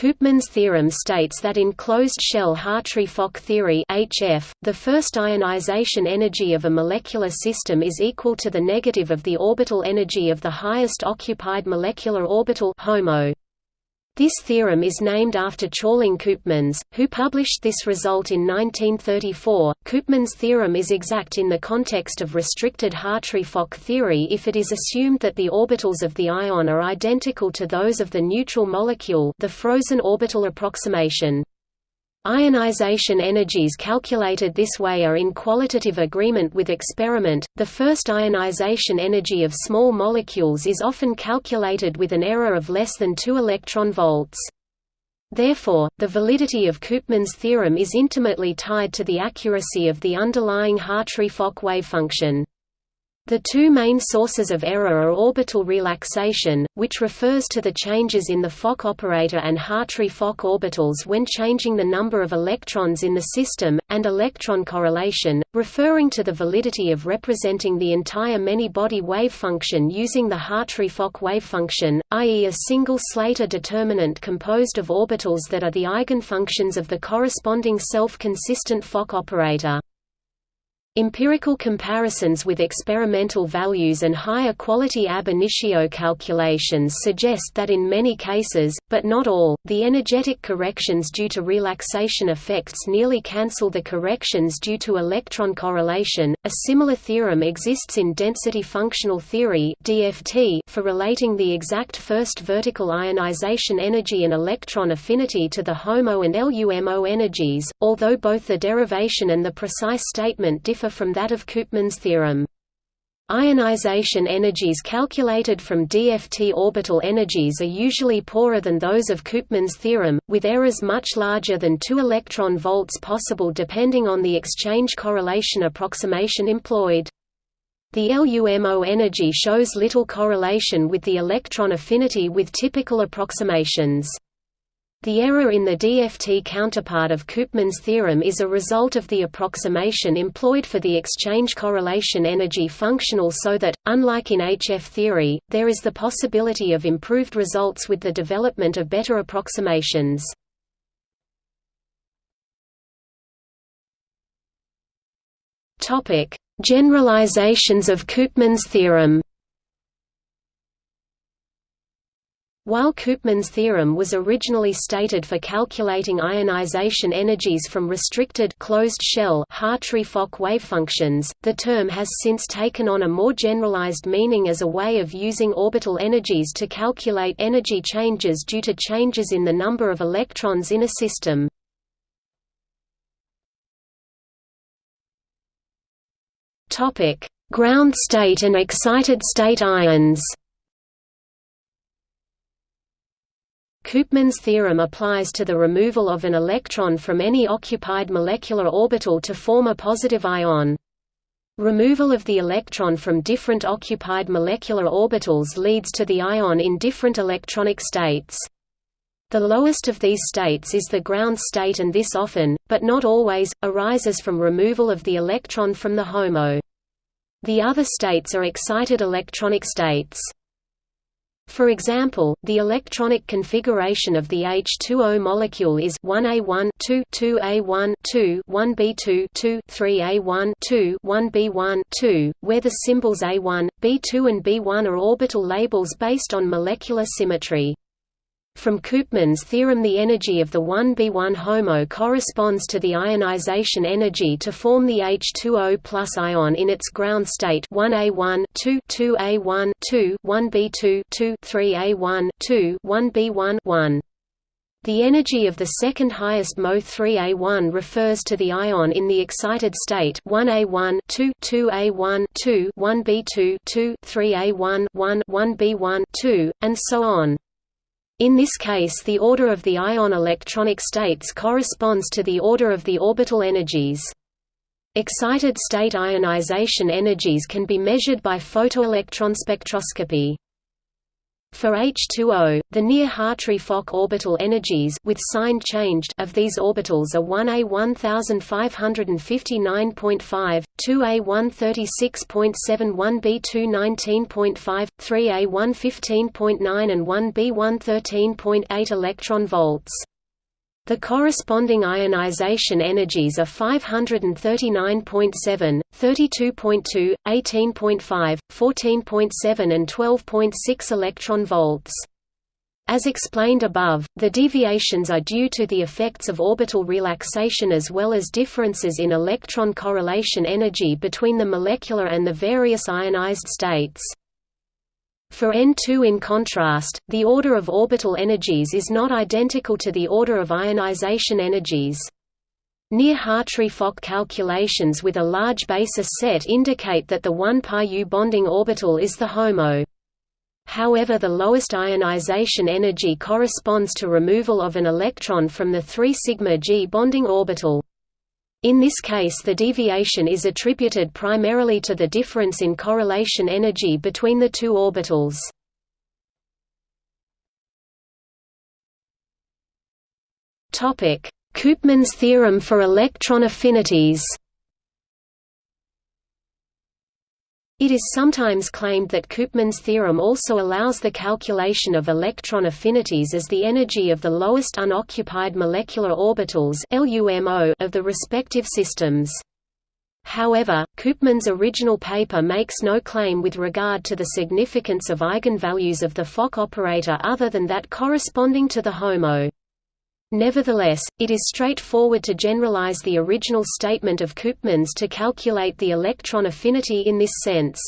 Koopman's theorem states that in closed-shell Hartree-Fock theory HF, the first ionization energy of a molecular system is equal to the negative of the orbital energy of the highest occupied molecular orbital HOMO. This theorem is named after Tjalling Koopmans, who published this result in 1934. Koopman's theorem is exact in the context of restricted Hartree-Fock theory if it is assumed that the orbitals of the ion are identical to those of the neutral molecule, the frozen orbital approximation. Ionization energies calculated this way are in qualitative agreement with experiment. The first ionization energy of small molecules is often calculated with an error of less than 2 electron volts. Therefore, the validity of Koopman's theorem is intimately tied to the accuracy of the underlying Hartree-Fock wavefunction. The two main sources of error are orbital relaxation, which refers to the changes in the Fock operator and Hartree-Fock orbitals when changing the number of electrons in the system, and electron correlation, referring to the validity of representing the entire many-body wave function using the Hartree-Fock wavefunction, i.e. a single Slater determinant composed of orbitals that are the eigenfunctions of the corresponding self-consistent Fock operator. Empirical comparisons with experimental values and higher quality ab initio calculations suggest that in many cases, but not all, the energetic corrections due to relaxation effects nearly cancel the corrections due to electron correlation. A similar theorem exists in density functional theory (DFT) for relating the exact first vertical ionization energy and electron affinity to the HOMO and LUMO energies, although both the derivation and the precise statement differ differ from that of Koopman's theorem. Ionization energies calculated from DFT orbital energies are usually poorer than those of Koopman's theorem, with errors much larger than 2 electron volts possible depending on the exchange correlation approximation employed. The LUMO energy shows little correlation with the electron affinity with typical approximations. The error in the DFT counterpart of Koopman's theorem is a result of the approximation employed for the exchange correlation energy functional so that, unlike in HF theory, there is the possibility of improved results with the development of better approximations. Generalizations of Koopman's theorem While Koopman's theorem was originally stated for calculating ionization energies from restricted closed-shell Hartree-Fock wavefunctions, the term has since taken on a more generalized meaning as a way of using orbital energies to calculate energy changes due to changes in the number of electrons in a system. Ground state and excited state ions Koopman's theorem applies to the removal of an electron from any occupied molecular orbital to form a positive ion. Removal of the electron from different occupied molecular orbitals leads to the ion in different electronic states. The lowest of these states is the ground state and this often, but not always, arises from removal of the electron from the HOMO. The other states are excited electronic states. For example, the electronic configuration of the H2O molecule is 1A1 2 2A1 2 1B2 2 3A1 2 1B1 2, where the symbols A1, B2 and B1 are orbital labels based on molecular symmetry. From Koopman's theorem the energy of the 1b1 HOMO corresponds to the ionization energy to form the H2O plus ion in its ground state 1A1 2 2A1 2 1B2 2 3A1 2 1B1 1. The energy of the second highest MO 3A1 refers to the ion in the excited state 1A1 2 2A1 2 1B2 2 3A1 1 1B1 2 and so on. In this case the order of the ion electronic states corresponds to the order of the orbital energies. Excited state ionization energies can be measured by photoelectron spectroscopy. For H2O, the near-Hartree-Fock orbital energies with sign changed of these orbitals are 1a 1559.5, 2a 136.7, 1b 219.5, 3a 115.9 and 1b 113.8 electron volts. The corresponding ionization energies are 539.7, 32.2, 18.5, 14.7 and 12.6 electron volts. As explained above, the deviations are due to the effects of orbital relaxation as well as differences in electron correlation energy between the molecular and the various ionized states. For N2 in contrast, the order of orbital energies is not identical to the order of ionization energies. Near Hartree-Fock calculations with a large basis set indicate that the 1 pi bonding orbital is the HOMO. However the lowest ionization energy corresponds to removal of an electron from the 3 sigma G bonding orbital. In this case the deviation is attributed primarily to the difference in correlation energy between the two orbitals. Koopman's theorem for electron affinities It is sometimes claimed that Koopman's theorem also allows the calculation of electron affinities as the energy of the lowest unoccupied molecular orbitals of the respective systems. However, Koopman's original paper makes no claim with regard to the significance of eigenvalues of the Fock operator other than that corresponding to the HOMO. Nevertheless, it is straightforward to generalize the original statement of Koopman's to calculate the electron affinity in this sense.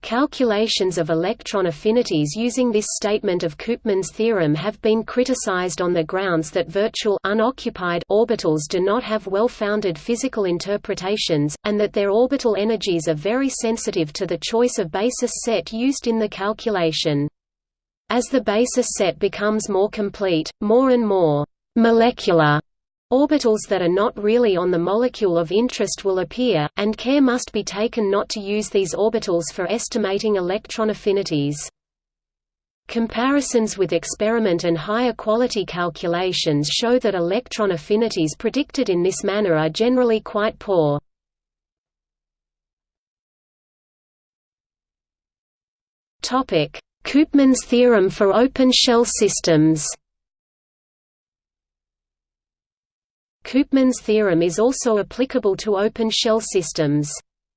Calculations of electron affinities using this statement of Koopman's theorem have been criticized on the grounds that virtual unoccupied orbitals do not have well-founded physical interpretations, and that their orbital energies are very sensitive to the choice of basis set used in the calculation. As the basis set becomes more complete, more and more molecular orbitals that are not really on the molecule of interest will appear, and care must be taken not to use these orbitals for estimating electron affinities. Comparisons with experiment and higher quality calculations show that electron affinities predicted in this manner are generally quite poor. Topic: Koopman's theorem for open shell systems Koopman's theorem is also applicable to open shell systems.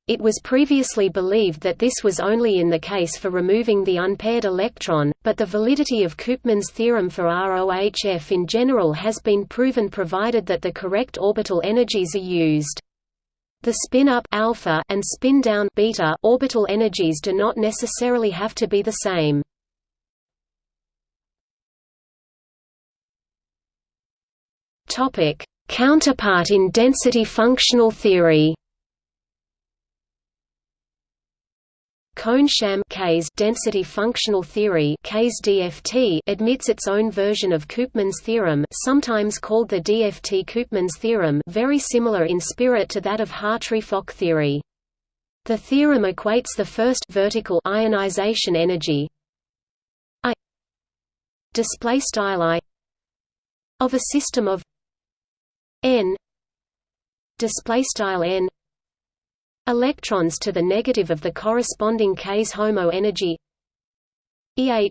It was previously believed that this was only in the case for removing the unpaired electron, but the validity of Koopman's theorem for ROHF in general has been proven provided that the correct orbital energies are used. The spin-up alpha and spin-down beta orbital energies do not necessarily have to be the same. Topic: Counterpart in density functional theory. Kohn-Sham density functional theory DFT admits its own version of Koopman's theorem sometimes called the DFT-Koopman's theorem very similar in spirit to that of Hartree-Fock theory. The theorem equates the first vertical ionization energy I I of a system of n display style n electrons to the negative of the corresponding KS HOMO energy eh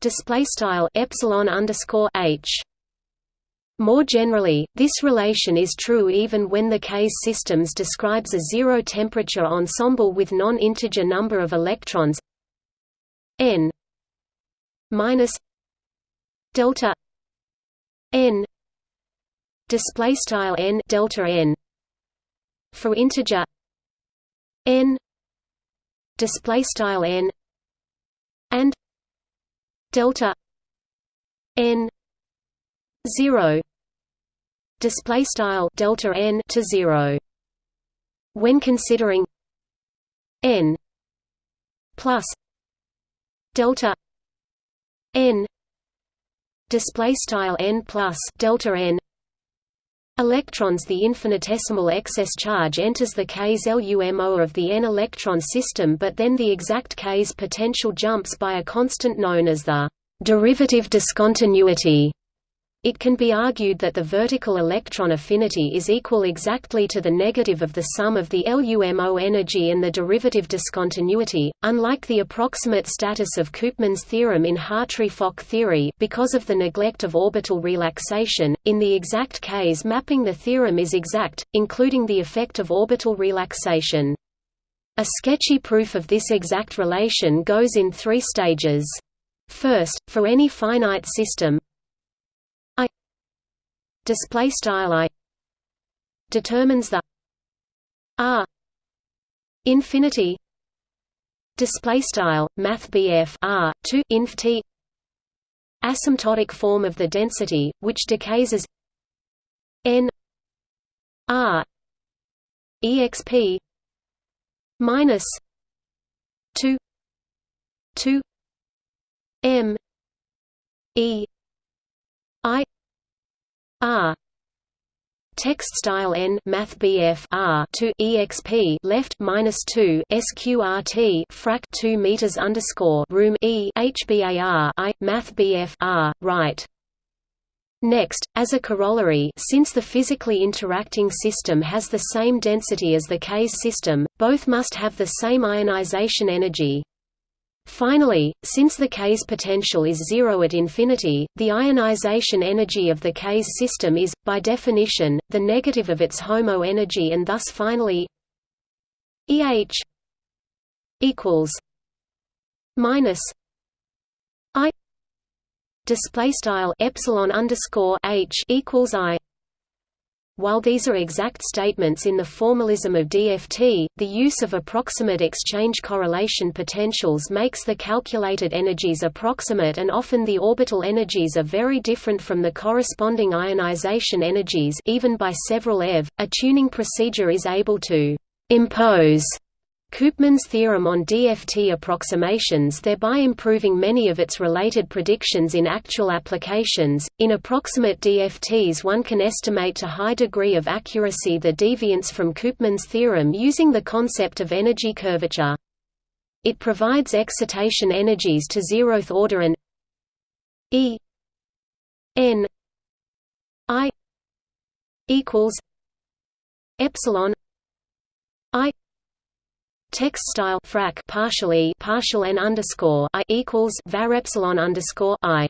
display style epsilon underscore h. More generally, this relation is true even when the KS systems describes a zero-temperature ensemble with non-integer number of electrons n minus delta n display style n delta n for integer n display style n and delta n 0 display style delta n to 0 when considering n plus delta n display style n plus delta n Electrons The infinitesimal excess charge enters the KS LUMO of the n-electron system but then the exact KS potential jumps by a constant known as the derivative discontinuity. It can be argued that the vertical electron affinity is equal exactly to the negative of the sum of the LUMO energy and the derivative discontinuity, unlike the approximate status of Koopman's theorem in Hartree-Fock theory because of the neglect of orbital relaxation. In the exact case mapping the theorem is exact, including the effect of orbital relaxation. A sketchy proof of this exact relation goes in three stages. First, for any finite system, display style i determines the r infinity display style math r to inf t asymptotic form of the density which decays as n r exp minus 2 2 m e i R text style n math BF R to exp left minus two sqrt frac two meters underscore room e hbar i math BF R right. Next, as a corollary since the physically interacting system has the same density as the case system, both must have the same ionization energy. Finally, since the KS potential is zero at infinity, the ionization energy of the KS system is, by definition, the negative of its HOMO energy and thus finally EH equals minus I display style epsilon underscore H equals I while these are exact statements in the formalism of DFT, the use of approximate exchange correlation potentials makes the calculated energies approximate and often the orbital energies are very different from the corresponding ionization energies even by several eV. A tuning procedure is able to impose Koopman's theorem on DFT approximations thereby improving many of its related predictions in actual applications. In approximate DFTs one can estimate to high degree of accuracy the deviance from Koopman's theorem using the concept of energy curvature. It provides excitation energies to zeroth order and E n I equals epsilon I Text style frac partially partial n underscore i equals var epsilon underscore i.